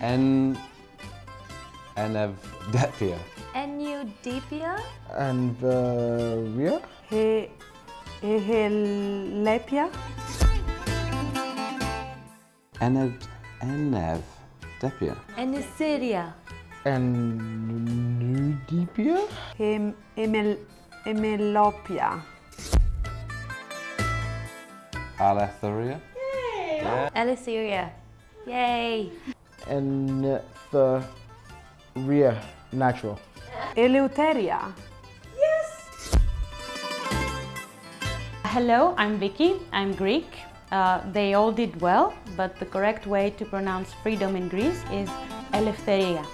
En Enevdepia. Enudipia? Anvaria? Uh, he, Helepia? Enev Enevdepia. Eniceria? Anudipia? Hem, emel, Emelopia? Aletheria. Aliceria. Yay! Antheria. Natural. Eleuteria? Yes! Hello, I'm Vicky. I'm Greek. Uh, they all did well, but the correct way to pronounce freedom in Greece is eleftheria.